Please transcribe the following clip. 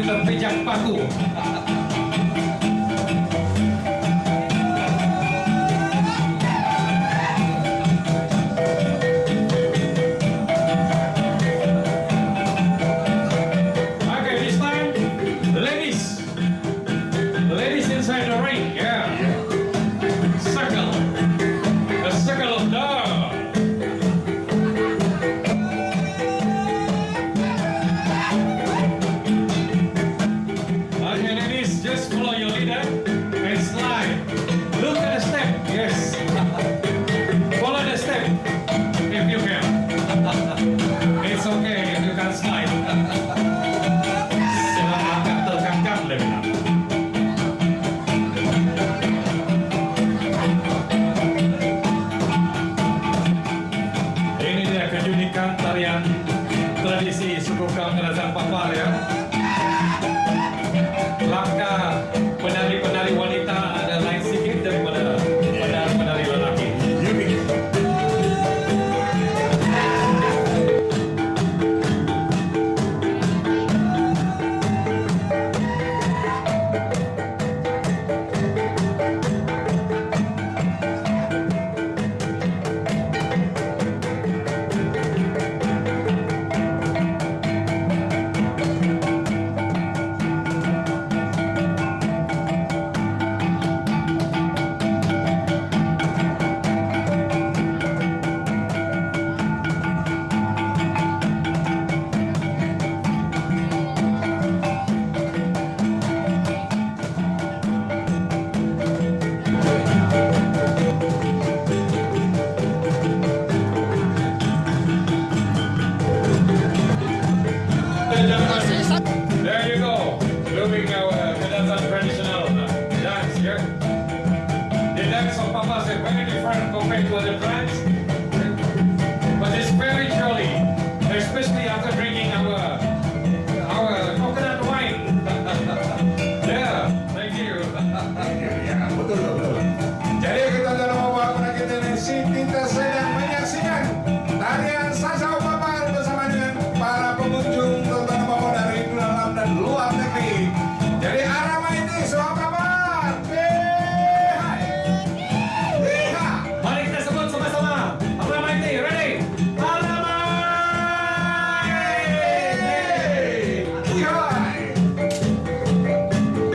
kita pejak paku. hands of papas are very different compared to other plants. But the spiritual